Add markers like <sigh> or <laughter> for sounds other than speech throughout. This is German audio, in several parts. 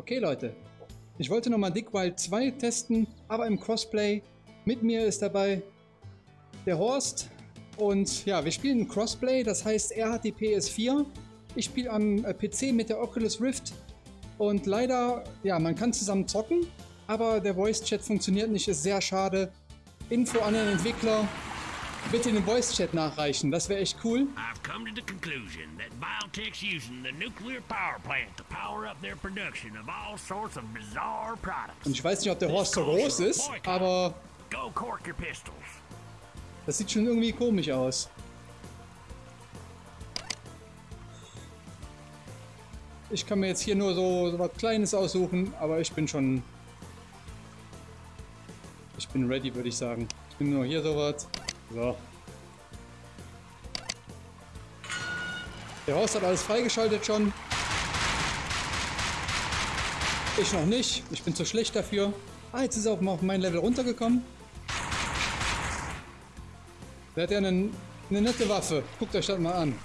Okay, Leute. Ich wollte nochmal Dick Wild 2 testen, aber im Crossplay. Mit mir ist dabei der Horst. Und ja, wir spielen Crossplay, das heißt, er hat die PS4. Ich spiele am äh, PC mit der Oculus Rift. Und leider, ja, man kann zusammen zocken, aber der Voice Chat funktioniert nicht, ist sehr schade. Info an den Entwickler, bitte den Voice Chat nachreichen, das wäre echt cool. I've come to the conclusion that Biotech's using the nuclear power plant to power up their production of all sorts of bizarre products. Und ich weiß nicht, ob der Horst so groß ist, aber Go cork your pistols. das sieht schon irgendwie komisch aus. Ich kann mir jetzt hier nur so, so was Kleines aussuchen, aber ich bin schon... Ich bin ready, würde ich sagen. Ich bin nur hier sowas. So. Der Horst hat alles freigeschaltet schon. Ich noch nicht. Ich bin zu schlecht dafür. Ah, jetzt ist er auf mein Level runtergekommen. Der hat ja eine, eine nette Waffe. Guckt euch das mal an.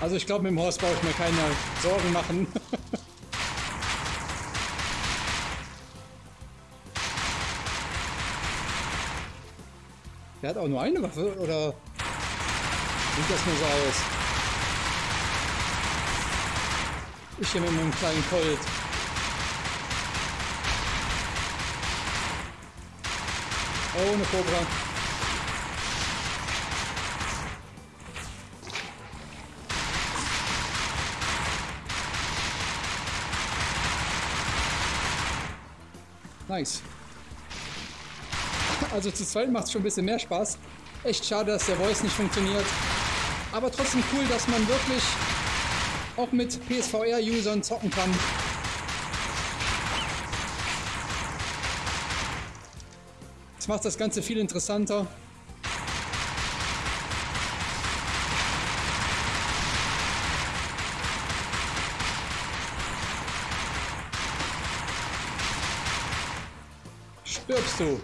Also ich glaube, mit dem Horst brauche ich mir keine Sorgen machen. <laughs> Der hat auch nur eine Waffe, oder sieht das nur so aus? Ich hier mit meinem kleinen Colt. Ohne Cobra. Nice. Also zu zweit macht es schon ein bisschen mehr Spaß. Echt schade, dass der Voice nicht funktioniert. Aber trotzdem cool, dass man wirklich auch mit PSVR-Usern zocken kann. Das macht das Ganze viel interessanter. Stirbst du?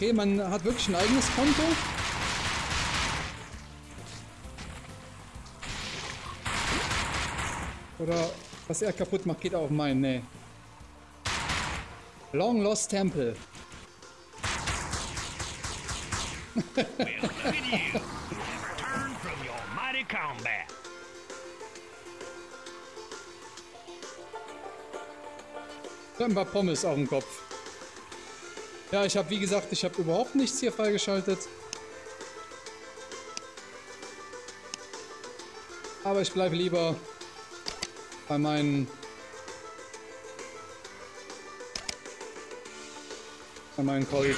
Okay, man hat wirklich ein eigenes Konto. Oder was er kaputt macht, geht auf meinen. Nee. Long Lost Temple. <laughs> Dann war Pommes auf dem Kopf. Ja, ich habe wie gesagt, ich habe überhaupt nichts hier freigeschaltet. Aber ich bleibe lieber bei meinen bei meinen year.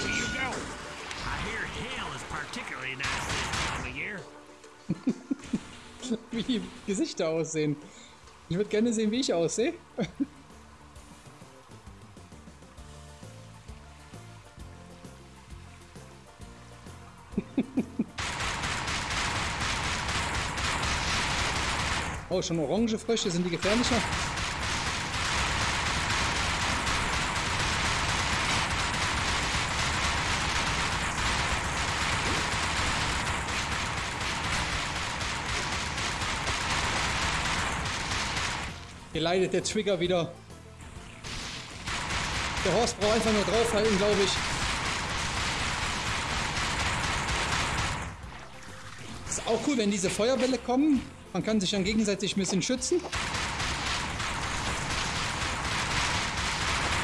<laughs> Wie die Gesichter aussehen. Ich würde gerne sehen, wie ich aussehe. <laughs> Oh, schon orange Frösche, sind die gefährlicher? Hier leidet der Trigger wieder. Der Horst braucht einfach nur draufhalten, glaube ich. Ist auch cool, wenn diese Feuerbälle kommen. Man kann sich dann gegenseitig ein bisschen schützen.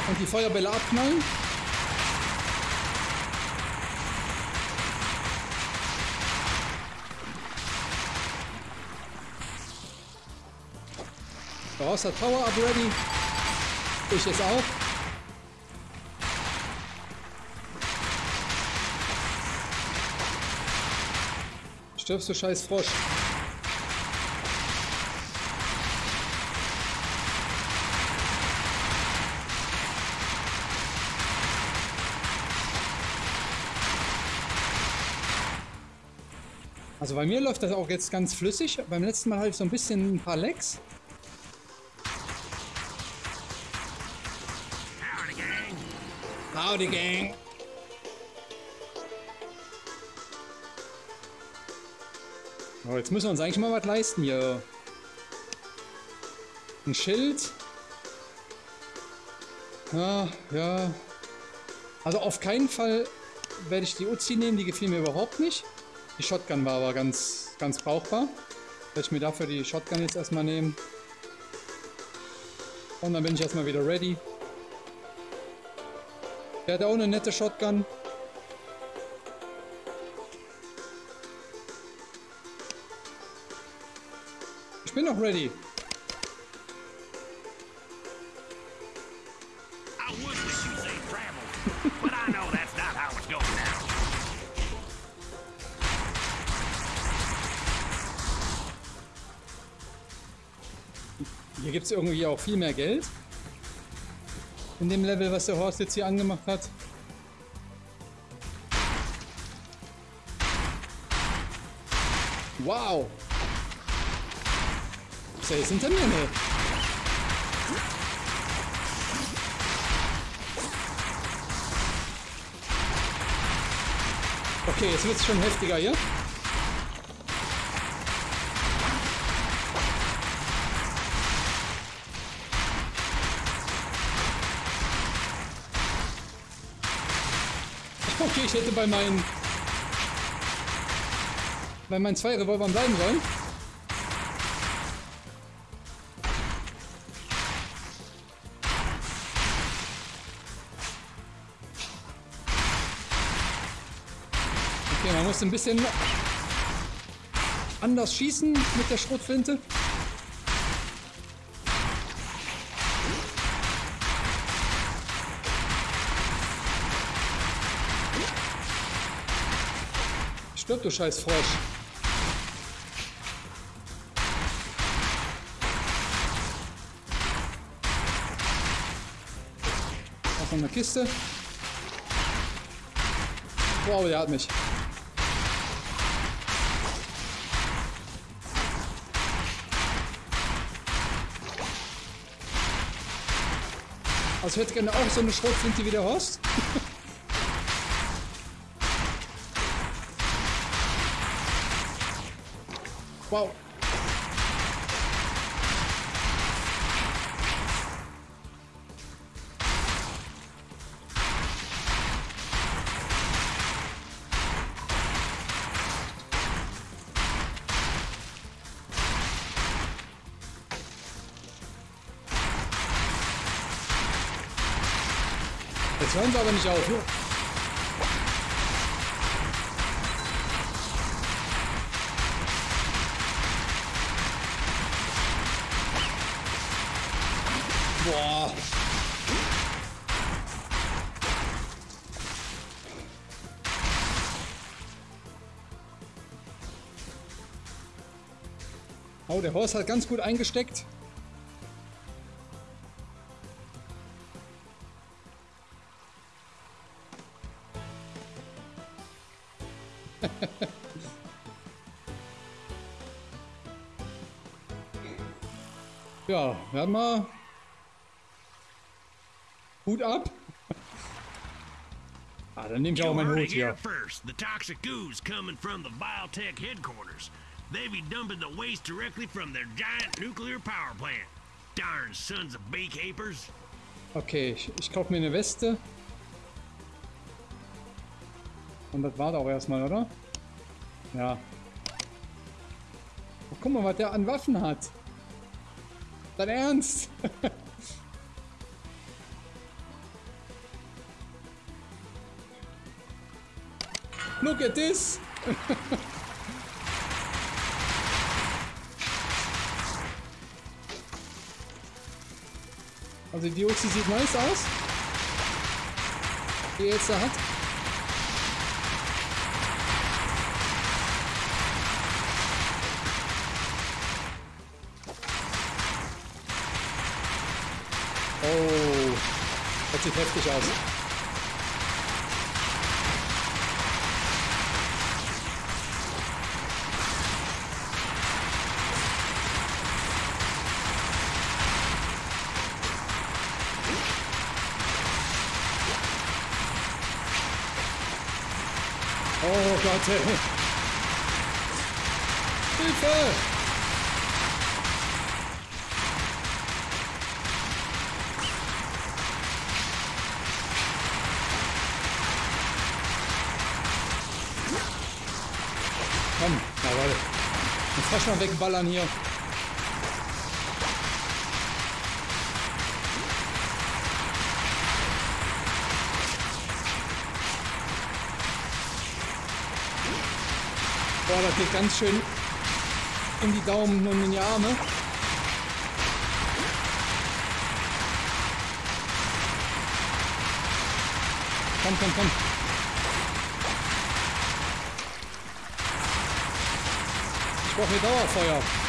Und die Feuerbälle abknallen. Der Horst hat Power Up ready. Ich jetzt auch. Stirbst du scheiß Frosch. Bei mir läuft das auch jetzt ganz flüssig. Beim letzten Mal hatte ich so ein bisschen ein paar Lecks. Howdy, gang. Howdy, Gang. Oh, jetzt müssen wir uns eigentlich mal was leisten hier. Ein Schild. Ja, ja. Also auf keinen Fall werde ich die Uzi nehmen, die gefiel mir überhaupt nicht. Die Shotgun war aber ganz, ganz brauchbar. Werde ich mir dafür die Shotgun jetzt erstmal nehmen. Und dann bin ich erstmal wieder ready. Der hat auch eine nette Shotgun. Ich bin noch ready. Es irgendwie auch viel mehr Geld. In dem Level, was der Horst jetzt hier angemacht hat. Wow! Ist er hinter mir? Nee. Okay, jetzt wird es schon heftiger hier. Okay, ich hätte bei meinen bei meinen zwei Revolvern bleiben sollen. Okay, man muss ein bisschen anders schießen mit der Schrotflinte. Stirb, du scheiß Frosch. Auch noch eine Kiste. Wow, der hat mich. Also ich hätte gerne auch so eine Schrotflinte wie der Horst. <laughs> wow. Jetzt hören sie aber nicht auf. Der Horst hat ganz gut eingesteckt. <laughs> Ja, werden wir. Hut ab. Ah, dann nehme ich auch meinen Hut hier. first. The toxic ooze coming from the Biotech headquarters. They be dumping the waste directly from their giant nuclear power plant. Darn sons of beekeepers. Okay, ich, ich kaufe mir eine Weste. Und das war auch erstmal, oder? Ja. Oh, guck mal, was der an Waffen hat. Dein Ernst? <laughs> Look at this! <laughs> Also die Uzi sieht nice aus. Die er jetzt da hat. Oh, das sieht heftig aus. Oh Gott, ey. Hilfe! Komm, jawohl. Jetzt mal wegballern hier. Boah, das geht ganz schön in die Daumen und in die Arme. Komm, komm, komm. Ich brauche hier Dauerfeuer.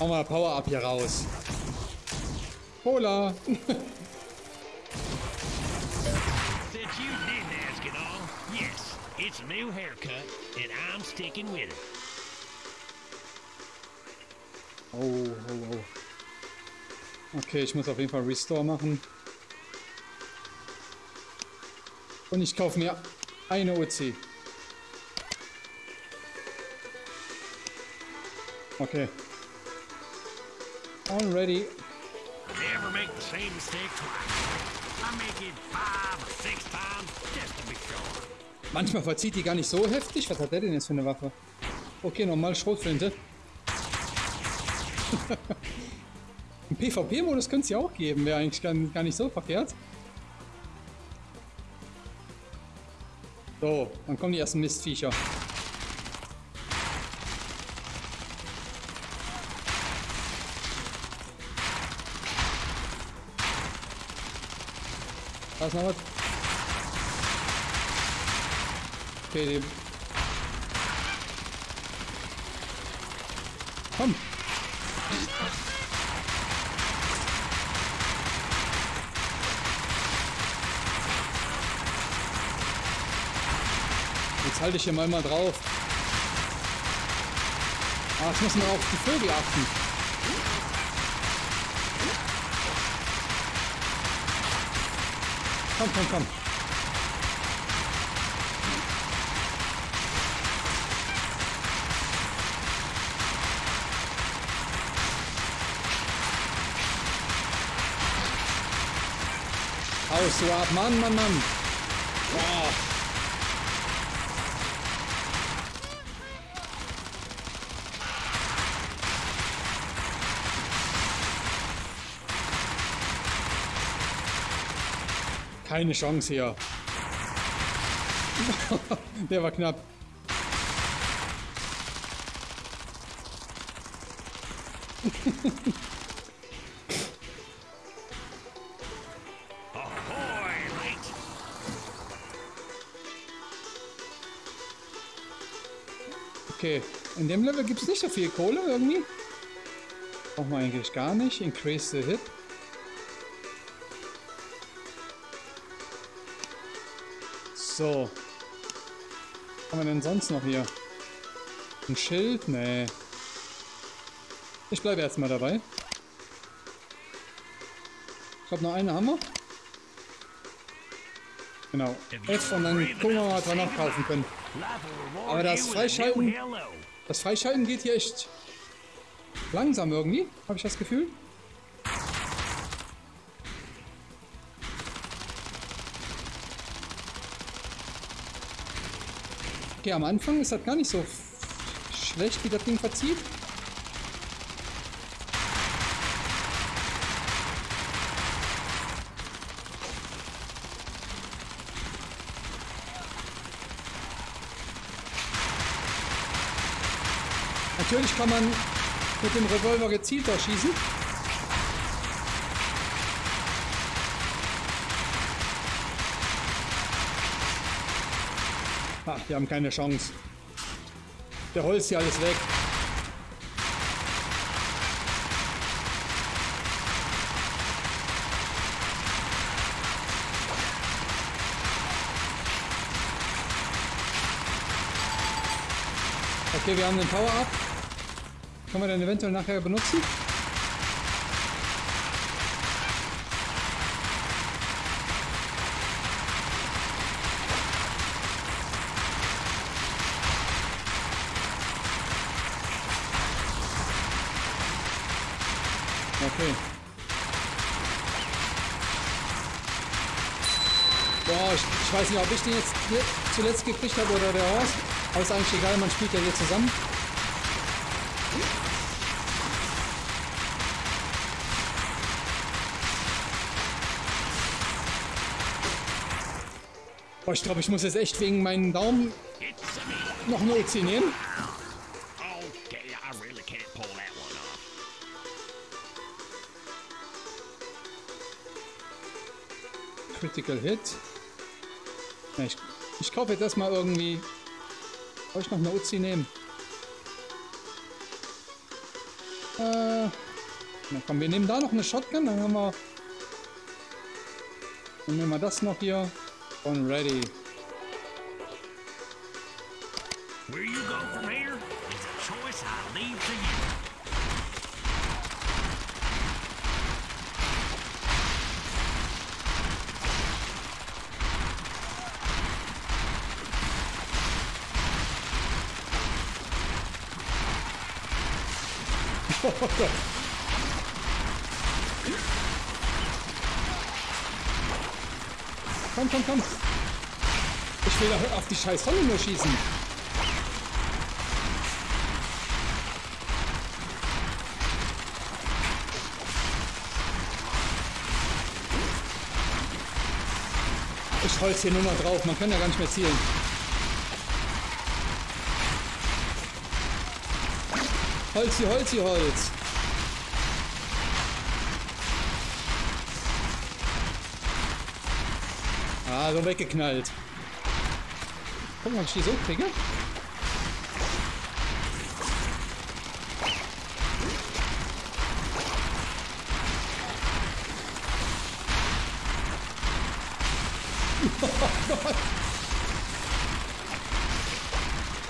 Hau mal Power Up hier raus. Cola. Since you didn't ask it all, yes, it's a new haircut, and I'm sticking with it. Oh, oh, oh. Okay, ich muss auf jeden Fall Restore machen. Und ich kaufe mir eine OC. Okay. Already. Never make the same mistake twice. I make it five or six times just to be sure. Manchmal verzieht die gar nicht so heftig. Was hat der denn jetzt für eine Waffe? Okay, nochmal Schrotflinte. <laughs> Im PvP-Modus könnte es ja auch geben. Wäre eigentlich gar, gar nicht so verkehrt. So, dann kommen die ersten Mistviecher. Noch was. Okay, die... Komm! Jetzt halte ich hier mal mal drauf. Ah, jetzt müssen wir auf die Vögel achten. Komm, komm, komm. Haust ab, Mann, Mann, Mann. Boah. Keine Chance hier. <laughs> Der war knapp. <laughs> Okay, in dem Level gibt es nicht so viel Kohle irgendwie. Brauchen wir eigentlich gar nicht. Increase the hit. So. Was haben wir denn sonst noch hier? Ein Schild? Nee. Ich bleibe erstmal dabei. Ich glaube, noch eine haben wir. Genau. F und dann gucken wir mal, was wir noch kaufen können. Aber das Freischalten-. Das Freischalten geht hier echt langsam irgendwie, habe ich das Gefühl. Okay, am Anfang ist das gar nicht so schlecht, wie das Ding verzieht. Natürlich kann man mit dem Revolver gezielter schießen. Wir haben keine Chance. Der Holz hier alles weg. Okay, wir haben den Power-Up. Können wir dann eventuell nachher benutzen? Okay. Boah, ich, ich weiß nicht, ob ich den jetzt zuletzt gekriegt habe oder der Horst. Aber ist eigentlich egal, man spielt ja hier zusammen. Boah, ich glaube, ich muss jetzt echt wegen meinen Daumen noch eine OC nehmen. Critical Hit. Ja, ich, ich kaufe jetzt erstmal irgendwie. Soll ich noch eine Uzi nehmen? Äh. Na komm, wir nehmen da noch eine Shotgun, dann haben wir. Dann nehmen wir das noch hier. Und ready. <laughs> Komm, komm, komm. Ich will doch auf die scheiß Sonne nur schießen. Ich holz hier nur noch drauf, man kann ja gar nicht mehr zielen. Holzi, Holzi, Holz. Ah, so weggeknallt. Guck mal, ob ich die so kriege.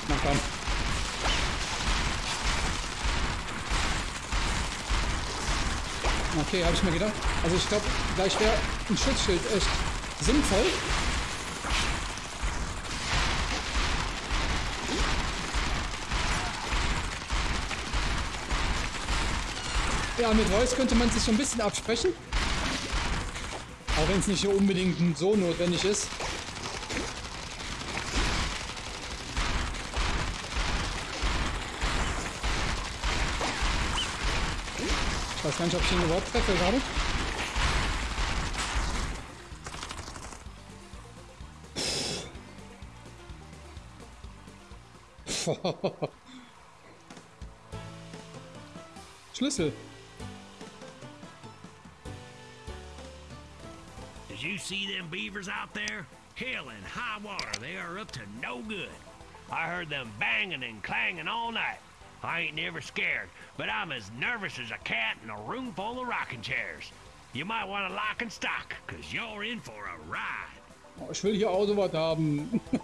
Na komm. Okay, habe ich mir gedacht. Also ich glaube, gleich wäre ein Schutzschild echt sinnvoll. Ja, mit Reus könnte man sich so ein bisschen absprechen. Auch wenn es nicht unbedingt so notwendig ist. Ich ihn überhaupt treffe gerade. Schlüssel. Did you see them beavers out there? Hell and high water, they are up to no good. I heard them banging and clanging all night. I ain't never scared, but I'm as nervous as a cat in a room full of rocking chairs. You might want to lock and stock, cause you're in for a ride. Oh, ich will hier Autobot haben. <laughs>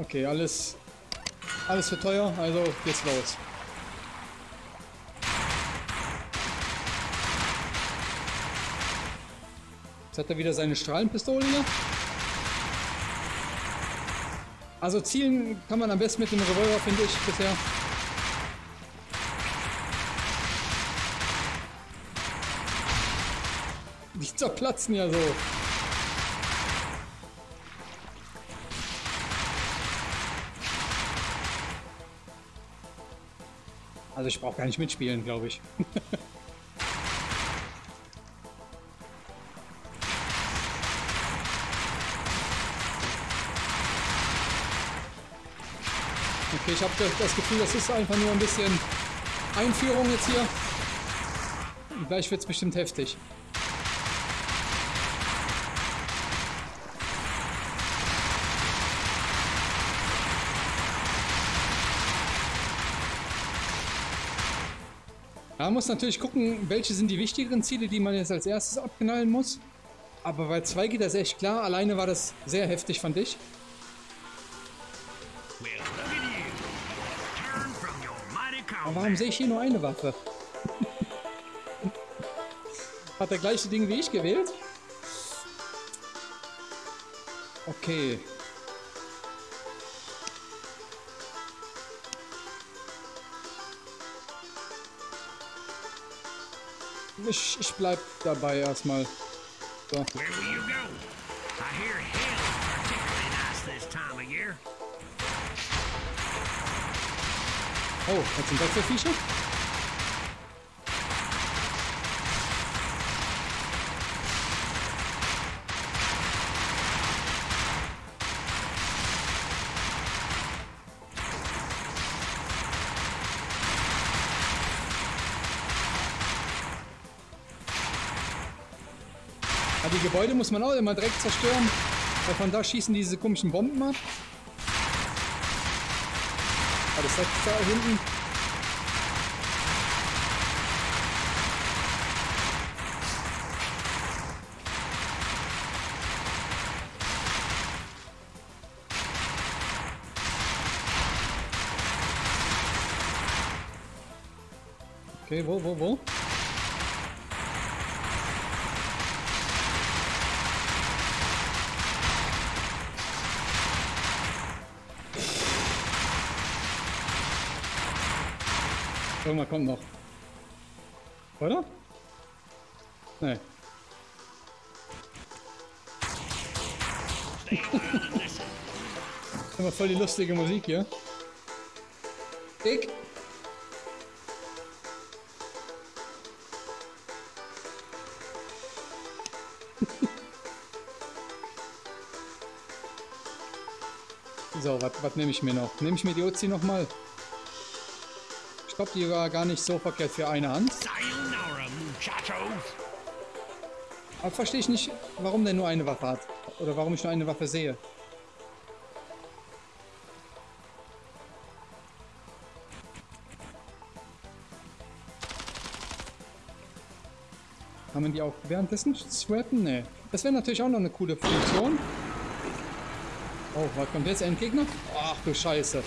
okay, alles, alles für teuer, also geht's los. Jetzt hat er wieder seine Strahlenpistole hier. Also zielen kann man am besten mit dem Revolver, finde ich, bisher. Die zerplatzen ja so. Also ich brauche gar nicht mitspielen, glaube ich. <laughs> das Gefühl, das ist einfach nur ein bisschen Einführung jetzt hier. Gleich wird es bestimmt heftig. Man muss natürlich gucken, welche sind die wichtigeren Ziele, die man jetzt als erstes abknallen muss. Aber bei zwei geht das echt klar. Alleine war das sehr heftig, fand ich. Aber warum sehe ich hier nur eine Waffe? <laughs> Hat der gleiche Ding wie ich gewählt? Okay. Ich, ich bleib dabei erstmal. So. Where will you go? I hear hell particularly nice this time of year. Oh, was sind das für Viecher? Ah, die Gebäude muss man auch immer direkt zerstören, weil von da schießen diese komischen Bomben ab. Das da hinten. Okay, wo, wo, wo? Irgendwann kommt noch. Oder? Nee. <laughs> Immer voll die lustige Musik hier. Ich. <laughs> so, was nehme ich mir noch? Nehme ich mir die Uzi nochmal? Ich glaube, die war gar nicht so verkehrt für eine Hand. Aber verstehe ich nicht, warum der nur eine Waffe hat. Oder warum ich nur eine Waffe sehe. Kann man die auch währenddessen swappen? Nee. Das wäre natürlich auch noch eine coole Funktion. Oh, was kommt jetzt? Ein Gegner? Ach du Scheiße.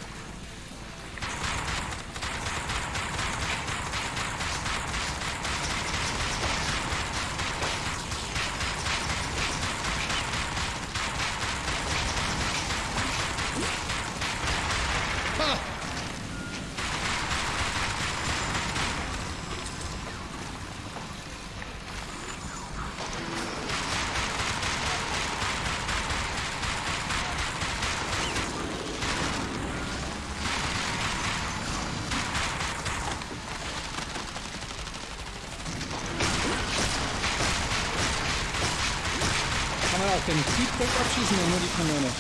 Den Feedback abschießen oder nur die Kanone?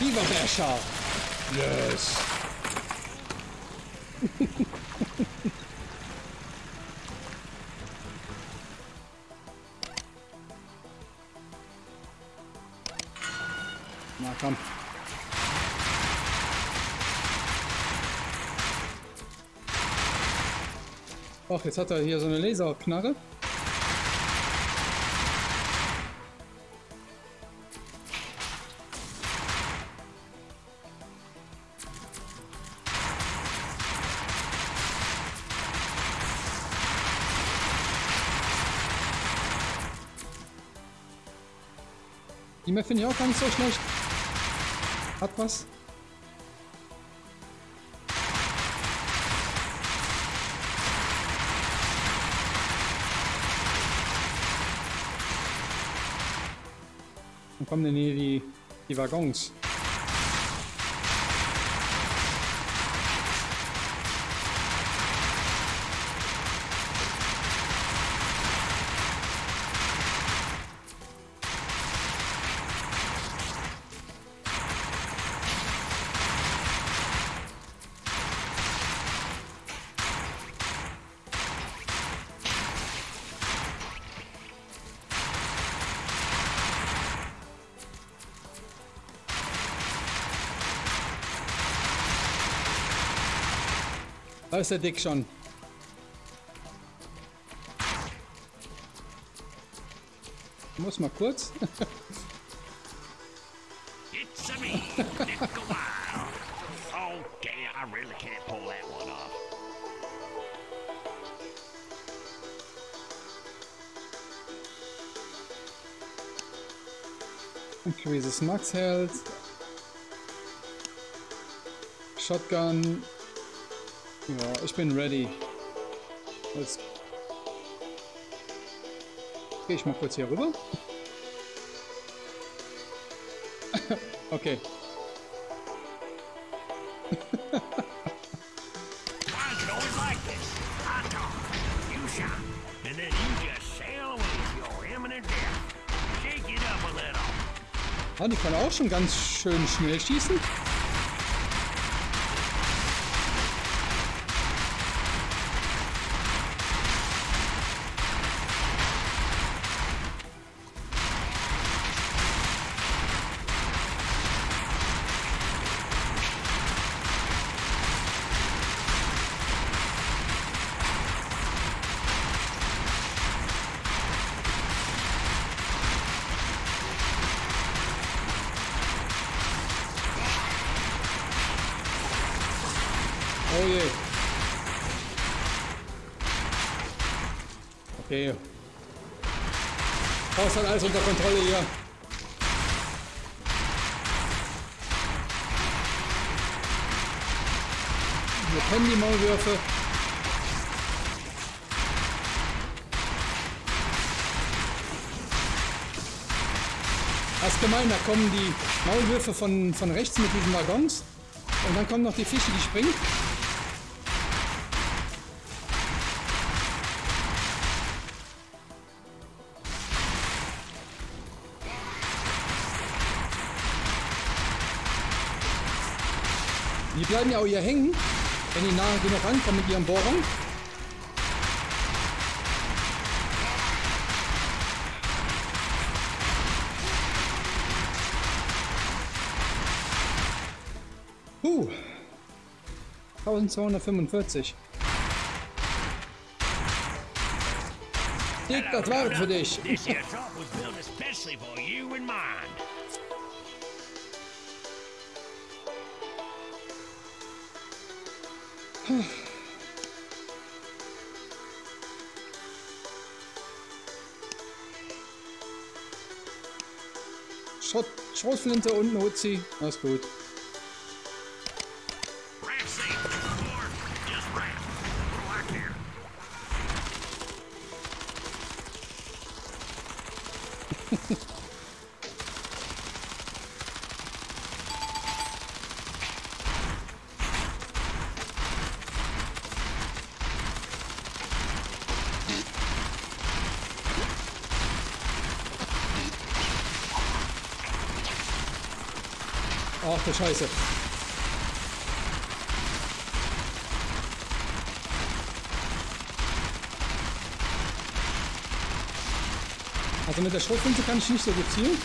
Viva Berscher! Yes! <laughs> Na komm. Och, jetzt hat er hier so eine Laserknarre. Die Map finde ich auch gar nicht so schlecht. Hat was. Wo kommen denn hier die, die Waggons? Ist der Dick schon. Muss mal kurz. It's a me. Okay, I really can't pull that one off. Increases Max Health. Shotgun. Ja, ich bin ready. Jetzt gehe ich mal kurz hier rüber. <laughs> okay. <laughs> Ah, die kann auch schon ganz schön schnell schießen. Hat alles unter Kontrolle hier. Wir kennen die Maulwürfe. Das ist gemein, da kommen die Maulwürfe von, von rechts mit diesen Waggons. Und dann kommen noch die Fische, die springen. Bleiben ja auch hier hängen, wenn die nahe genug rankommen mit ihren Bohrern. Huh. 1245. Dick, das war für dich. Schrotflinte und ein Uzi. Alles gut. Ach du Scheiße. Also mit der Schrotflinte kann ich nicht so gut zielen.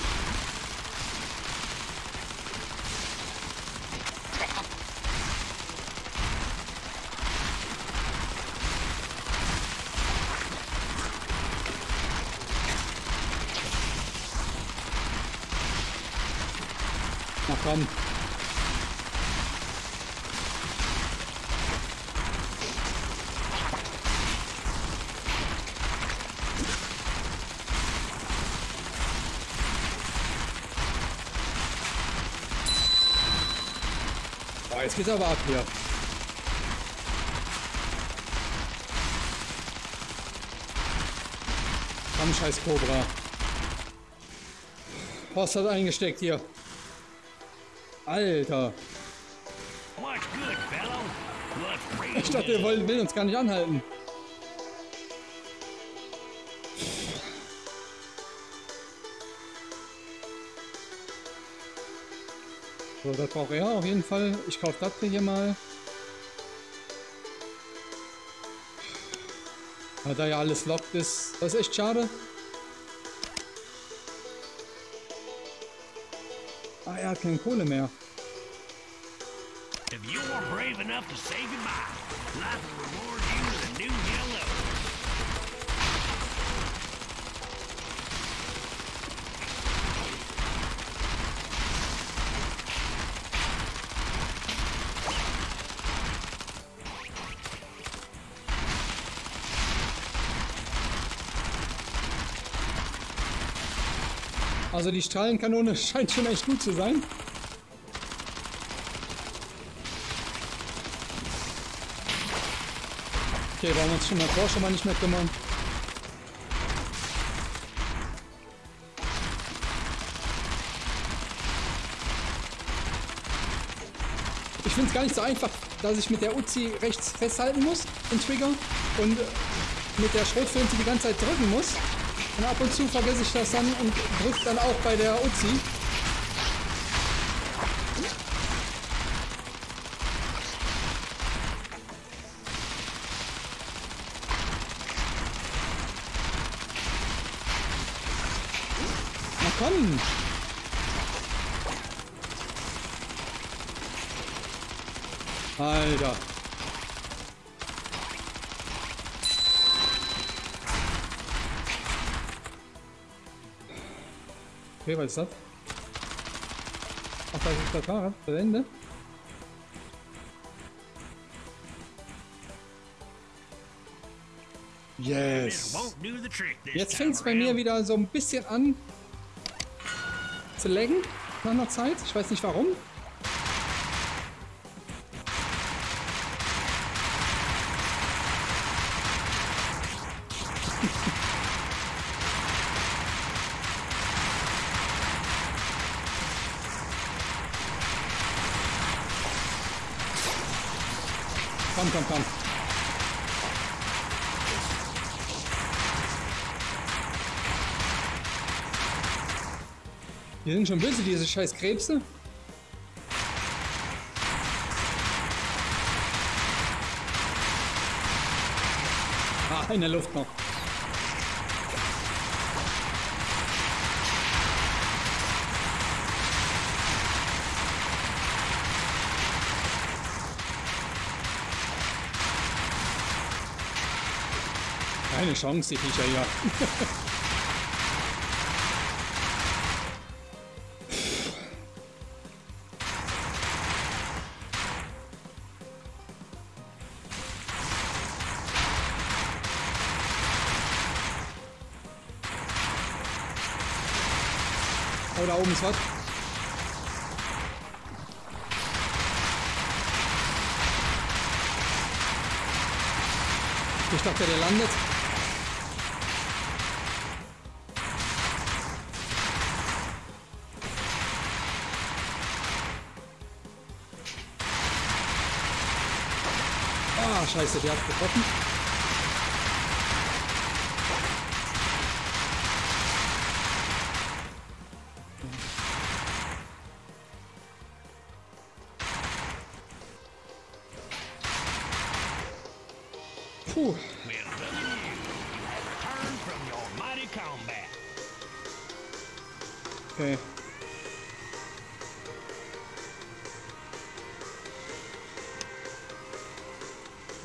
Na komm. Boah, jetzt geht's aber ab hier. Komm, scheiß Cobra. Horst hat eingesteckt hier. Alter. Ich dachte, good? will, will uns gar nicht anhalten. So, das braucht er auf jeden Fall. Ich kaufe das hier mal. Weil da ja alles lockt ist. Das ist echt schade. Ah, er hat keine Kohle mehr. If you are brave enough to say goodbye, life Also die Strahlenkanone <laughs> scheint schon echt gut zu sein. Okay, wir uns schon mal Tor schon mal nicht mehr kümmern. Ich finde es gar nicht so einfach, dass ich mit der Uzi rechts festhalten muss, den Trigger, und mit der Schrotflinte die ganze Zeit drücken muss. Und ab und zu vergesse ich das dann und drücke dann auch bei der Uzi. Okay, was ist das? Ach, da ist das Fahrrad. Das Ende. Yes. Jetzt fängt es bei mir wieder so ein bisschen an zu laggen nach einer Zeit. Ich weiß nicht warum. Komm, komm, komm. Die sind schon böse, diese scheiß Krebse. Ah, in der Luft noch. Keine Chance, die Viecher hier. Oh, da oben ist was. Ich dachte, der landet. Scheiße, der hat getroffen.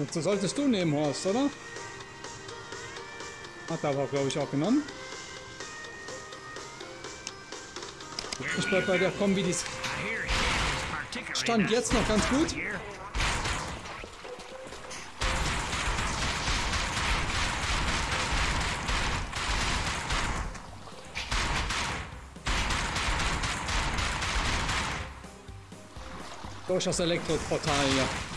Dazu solltest du nehmen, Horst, oder? Hat er aber, glaube ich, auch genommen. Ich will bleib you bei der? Kombi, die Stand jetzt noch ganz gut. durch das Elektroportal hier.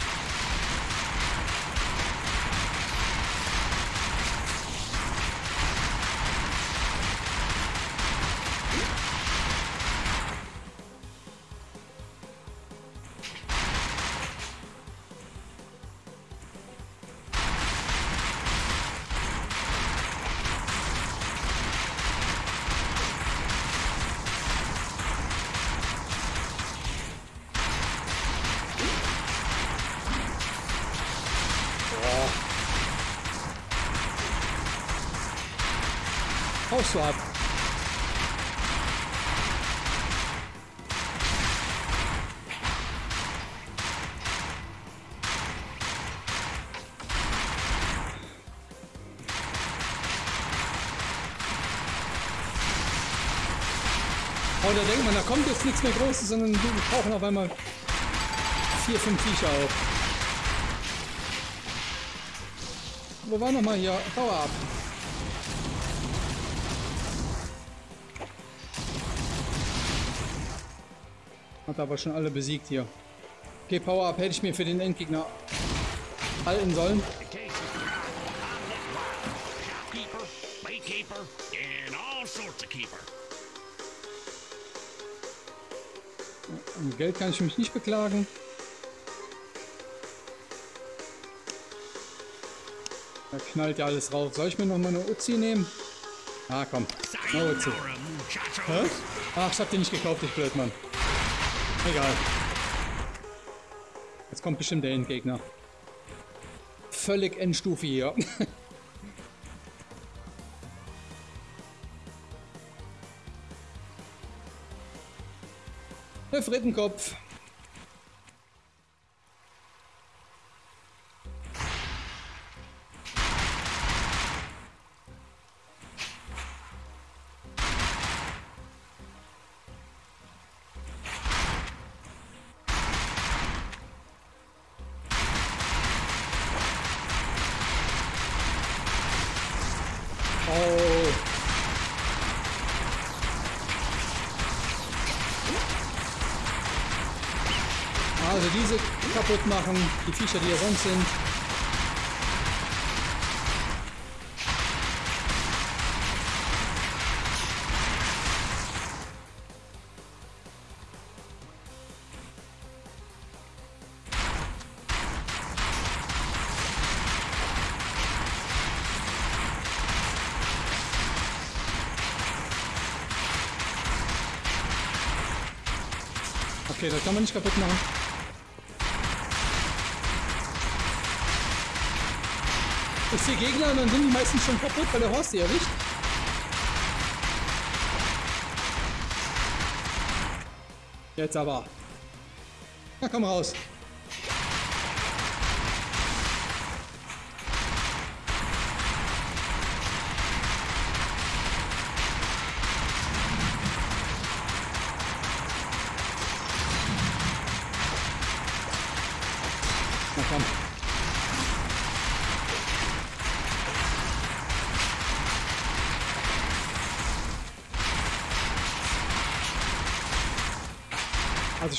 Du ab. Oh, da denkt man, da kommt jetzt nichts mehr Großes, sondern wir brauchen auf einmal vier, fünf Viecher auf. Wo war nochmal hier? Power up. Hat aber schon alle besiegt hier. Okay, Power-Up hätte ich mir für den Endgegner halten sollen. Um Geld kann ich mich nicht beklagen. Da knallt ja alles rauf. Soll ich mir noch mal eine Uzi nehmen? Ah, komm. Eine Uzi. Hä? Ach, ich hab den nicht gekauft, ich blöd, Mann. Egal. Jetzt kommt bestimmt der Endgegner. Völlig Endstufe hier. <laughs> Der Frittenkopf. Kaputt machen, die Viecher, die hier sonst sind. Okay, das kann man nicht kaputt machen. Ich sehe Gegner und dann sind die meistens schon kaputt, weil der Horst die erwischt. Jetzt aber. Na komm raus.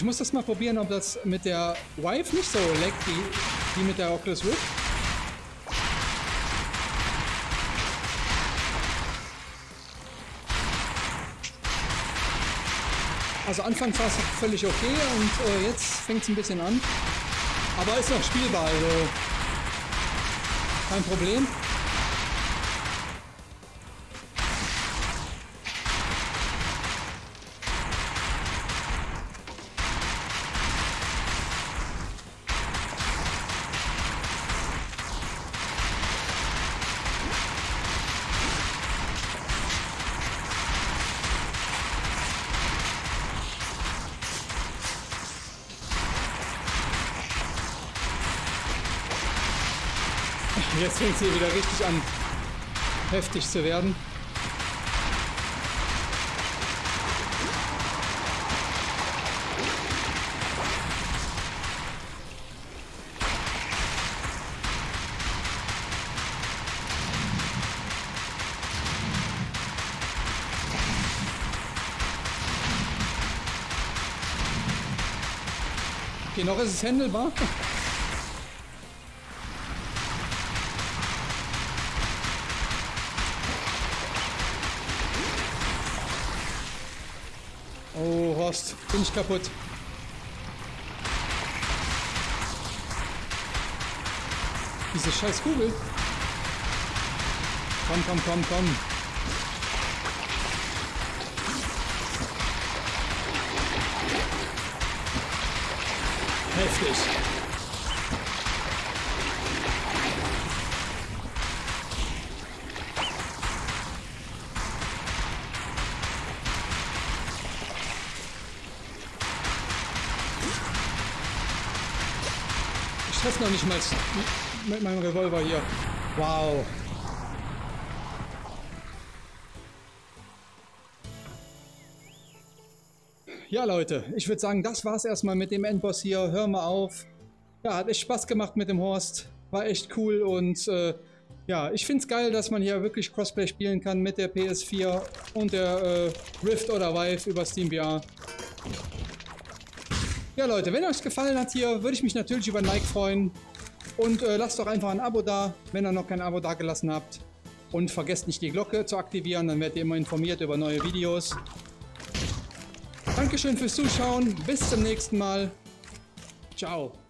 Ich muss das mal probieren, ob das mit der Vive nicht so leckt wie, wie mit der Oculus Rift. Also anfangs war es völlig okay und äh, jetzt fängt es ein bisschen an. Aber ist noch spielbar, also kein Problem. Fängt hier wieder richtig an, heftig zu werden. Okay, noch ist es händelbar. Ich kaputt. Diese scheiß Kugel. Komm, komm, komm, komm. Heftig. Noch nicht mal mit meinem Revolver hier. Wow. Ja, Leute, ich würde sagen, das war's erstmal mit dem Endboss hier. Hör mal auf. Ja, hat echt Spaß gemacht mit dem Horst. War echt cool und äh, ja, ich finde es geil, dass man hier wirklich Crossplay spielen kann mit der PS4 und der äh, Rift oder Vive über SteamVR. Ja Leute, wenn euch gefallen hat hier, würde ich mich natürlich über ein Like freuen. Und äh, lasst doch einfach ein Abo da, wenn ihr noch kein Abo da gelassen habt. Und vergesst nicht die Glocke zu aktivieren, dann werdet ihr immer informiert über neue Videos. Dankeschön fürs Zuschauen, bis zum nächsten Mal. Ciao.